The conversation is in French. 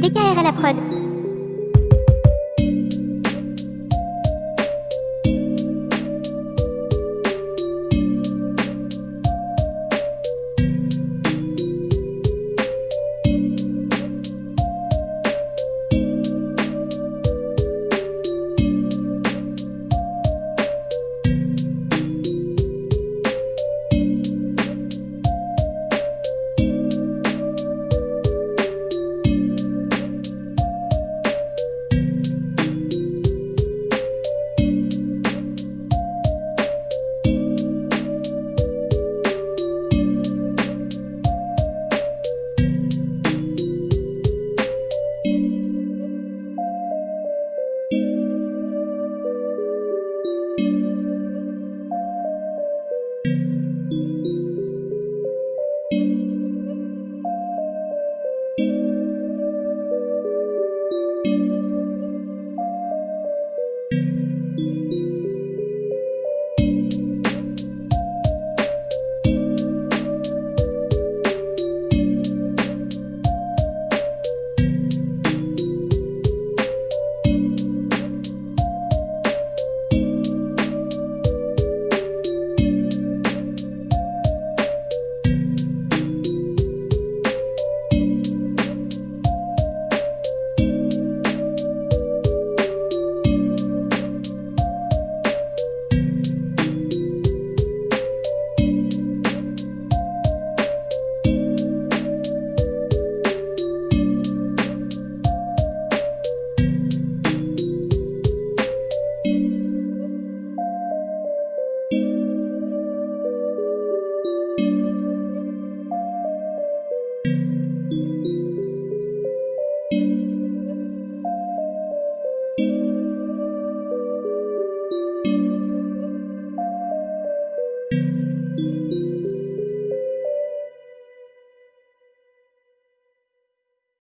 DKR à la prod.